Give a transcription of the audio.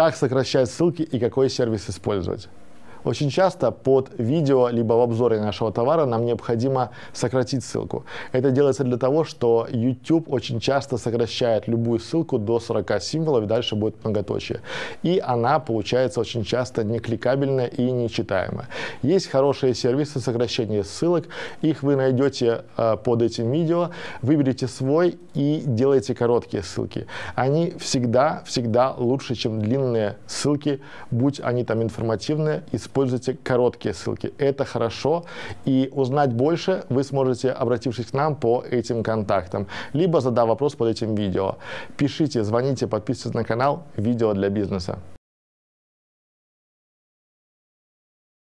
Как сокращать ссылки и какой сервис использовать? Очень часто под видео либо в обзоре нашего товара нам необходимо сократить ссылку. Это делается для того, что YouTube очень часто сокращает любую ссылку до 40 символов, и дальше будет многоточие. И она получается очень часто не кликабельная и нечитаемая. Есть хорошие сервисы сокращения ссылок, их вы найдете э, под этим видео. Выберите свой и делайте короткие ссылки. Они всегда-всегда лучше, чем длинные ссылки, будь они там информативные, и используйте короткие ссылки. Это хорошо. И узнать больше вы сможете, обратившись к нам по этим контактам, либо задав вопрос под этим видео. Пишите, звоните, подписывайтесь на канал «Видео для бизнеса».